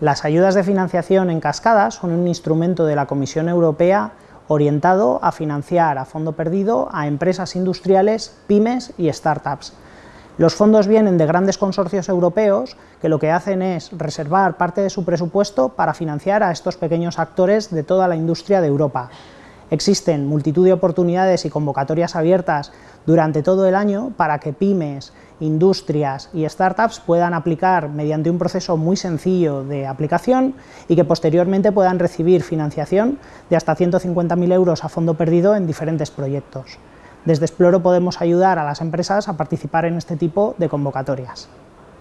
Las ayudas de financiación en cascada son un instrumento de la Comisión Europea orientado a financiar a fondo perdido a empresas industriales, pymes y startups. Los fondos vienen de grandes consorcios europeos que lo que hacen es reservar parte de su presupuesto para financiar a estos pequeños actores de toda la industria de Europa. Existen multitud de oportunidades y convocatorias abiertas durante todo el año para que pymes, industrias y startups puedan aplicar mediante un proceso muy sencillo de aplicación y que posteriormente puedan recibir financiación de hasta 150.000 euros a fondo perdido en diferentes proyectos. Desde Exploro podemos ayudar a las empresas a participar en este tipo de convocatorias.